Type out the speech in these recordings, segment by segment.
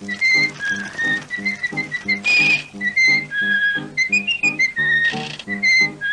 Thank you.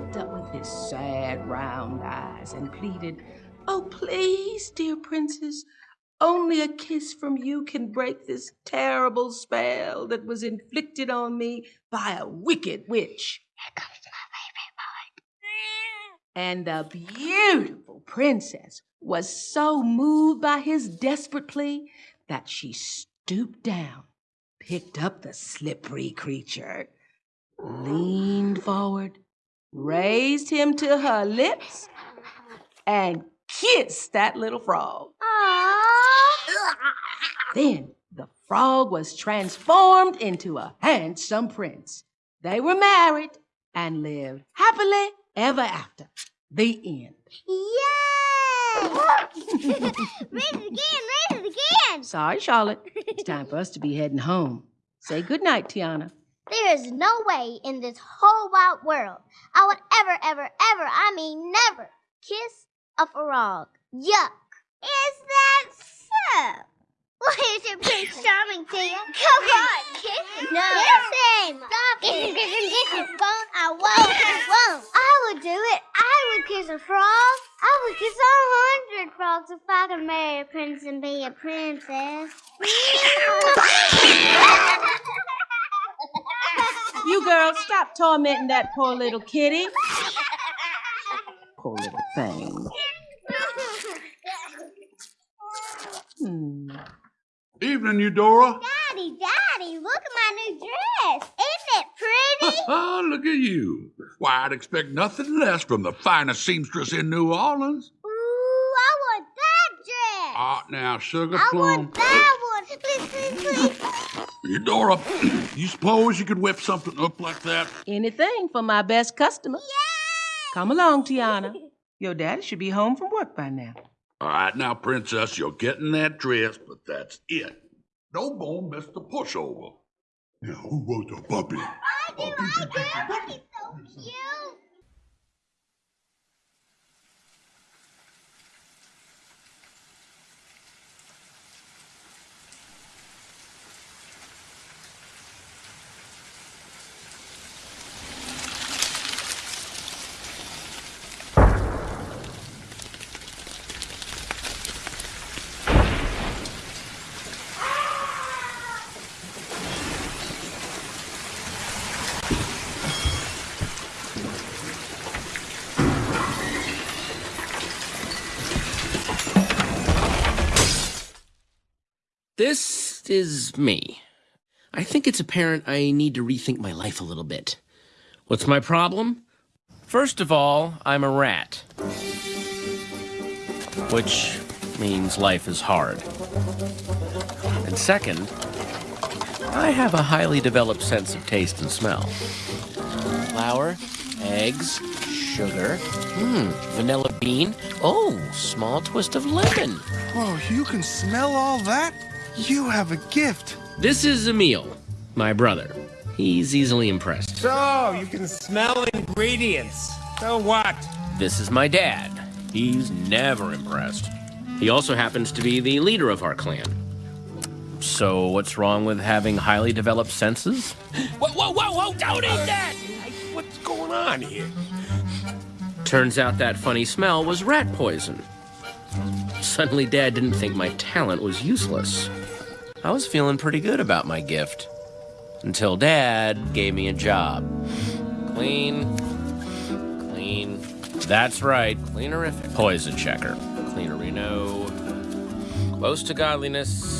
Looked up with his sad round eyes and pleaded, Oh, please, dear princess, only a kiss from you can break this terrible spell that was inflicted on me by a wicked witch. Here comes my baby boy. And the beautiful princess was so moved by his desperate plea that she stooped down, picked up the slippery creature, leaned forward, raised him to her lips, and kissed that little frog. Then the frog was transformed into a handsome prince. They were married and lived happily ever after. The end. Yay! raise it again, raise it again! Sorry, Charlotte. It's time for us to be heading home. Say goodnight, Tiana. There is no way in this whole wide world I would ever, ever, ever, I mean never, kiss a frog. Yuck. Is that so? Why is your Prince Charming, Tia? Come on, kiss. No. Him. Stop it. Won't. I won't. I won't. I would do it. I would kiss a frog. I would kiss a hundred frogs if I could marry a prince and be a princess. You girls, stop tormenting that poor little kitty. Poor little thing. Hmm. Evening, Eudora. Daddy, Daddy, look at my new dress. Isn't it pretty? Ah, look at you. Why, I'd expect nothing less from the finest seamstress in New Orleans. Ooh, I want that dress. Ah, now, Sugar I Plum. want that one. Please, please, please. Eudora, you suppose you could whip something up like that? Anything for my best customer. Come along, Tiana. Your daddy should be home from work by now. All right, now, Princess, you're getting that dress, but that's it. No more Mr. Pushover. Now, who wants a puppy? I do, I do. He's so cute. This is me. I think it's apparent I need to rethink my life a little bit. What's my problem? First of all, I'm a rat. Which means life is hard. And second, I have a highly developed sense of taste and smell. Flour, eggs, sugar, hmm, vanilla bean, oh, small twist of lemon. Whoa, you can smell all that? You have a gift. This is Emil, my brother. He's easily impressed. So, you can smell ingredients. So what? This is my dad. He's never impressed. He also happens to be the leader of our clan. So, what's wrong with having highly developed senses? Whoa, whoa, whoa, whoa, don't eat that! What's going on here? Turns out that funny smell was rat poison. Suddenly, Dad didn't think my talent was useless. I was feeling pretty good about my gift. Until Dad gave me a job. Clean. Clean. That's right, cleanerific. Poison checker. Cleanerino. Close to godliness.